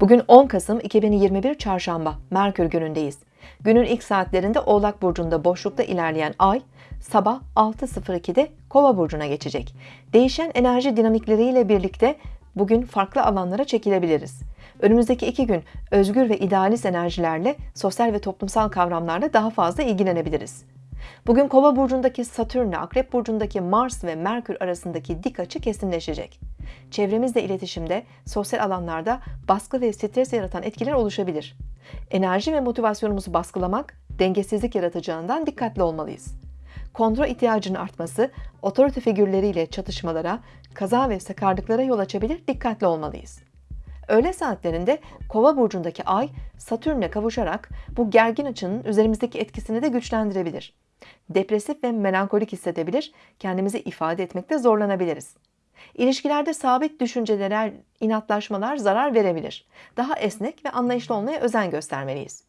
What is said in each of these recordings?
Bugün 10 Kasım 2021 Çarşamba, Merkür günündeyiz. Günün ilk saatlerinde Oğlak Burcu'nda boşlukta ilerleyen ay, sabah 6.02'de Kova Burcu'na geçecek. Değişen enerji dinamikleriyle birlikte bugün farklı alanlara çekilebiliriz. Önümüzdeki iki gün özgür ve idealist enerjilerle sosyal ve toplumsal kavramlarla daha fazla ilgilenebiliriz. Bugün Kova burcundaki Satürn ile Akrep burcundaki Mars ve Merkür arasındaki dik açı kesinleşecek. Çevremizle iletişimde, sosyal alanlarda baskı ve stres yaratan etkiler oluşabilir. Enerji ve motivasyonumuzu baskılamak, dengesizlik yaratacağından dikkatli olmalıyız. Kontrol ihtiyacının artması, otorite figürleriyle çatışmalara, kaza ve sakarlıklara yol açabilir, dikkatli olmalıyız. Öğle saatlerinde Kova burcundaki Ay Satürn'le kavuşarak bu gergin açının üzerimizdeki etkisini de güçlendirebilir. Depresif ve melankolik hissedebilir, kendimizi ifade etmekte zorlanabiliriz. İlişkilerde sabit düşüncelere, inatlaşmalar zarar verebilir. Daha esnek ve anlayışlı olmaya özen göstermeliyiz.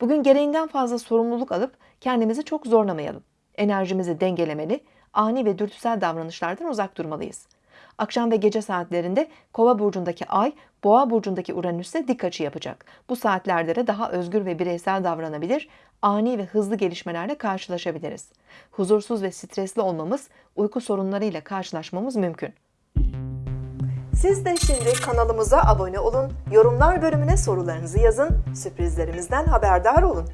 Bugün gereğinden fazla sorumluluk alıp kendimizi çok zorlamayalım. Enerjimizi dengelemeli, ani ve dürtüsel davranışlardan uzak durmalıyız. Akşam ve gece saatlerinde Kova burcundaki Ay, Boğa burcundaki Uranüs'e dik açı yapacak. Bu saatlerde de daha özgür ve bireysel davranabilir, ani ve hızlı gelişmelerle karşılaşabiliriz. Huzursuz ve stresli olmamız, uyku sorunlarıyla karşılaşmamız mümkün. Siz de şimdi kanalımıza abone olun, yorumlar bölümüne sorularınızı yazın, sürprizlerimizden haberdar olun.